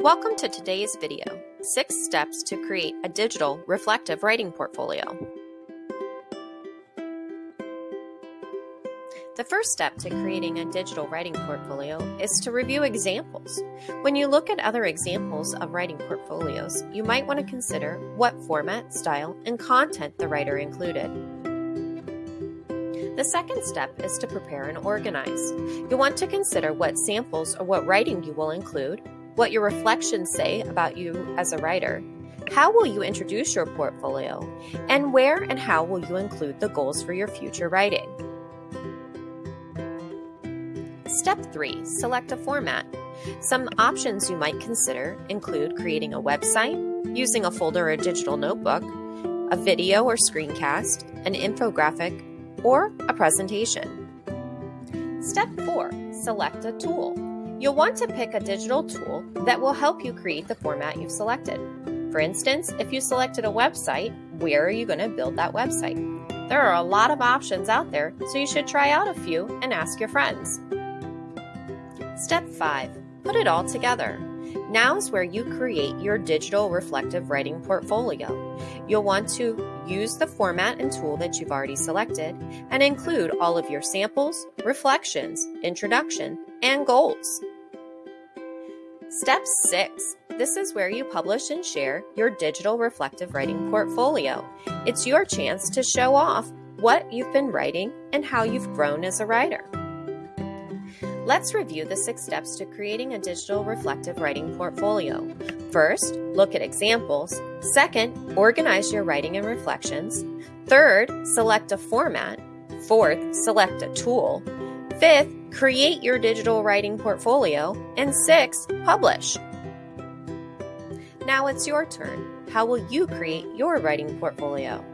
Welcome to today's video, Six Steps to Create a Digital Reflective Writing Portfolio. The first step to creating a digital writing portfolio is to review examples. When you look at other examples of writing portfolios, you might want to consider what format, style, and content the writer included. The second step is to prepare and organize. You'll want to consider what samples or what writing you will include, what your reflections say about you as a writer, how will you introduce your portfolio, and where and how will you include the goals for your future writing. Step 3 Select a format. Some options you might consider include creating a website, using a folder or digital notebook, a video or screencast, an infographic, or a presentation. Step 4 Select a tool. You'll want to pick a digital tool that will help you create the format you've selected. For instance, if you selected a website, where are you going to build that website? There are a lot of options out there, so you should try out a few and ask your friends. Step 5 Put it all together. Now's where you create your digital reflective writing portfolio. You'll want to use the format and tool that you've already selected and include all of your samples, reflections, introduction, and goals. Step 6. This is where you publish and share your digital reflective writing portfolio. It's your chance to show off what you've been writing and how you've grown as a writer. Let's review the six steps to creating a digital reflective writing portfolio. First, look at examples. Second, organize your writing and reflections. Third, select a format. Fourth, select a tool. Fifth, create your digital writing portfolio. And sixth, publish. Now it's your turn. How will you create your writing portfolio?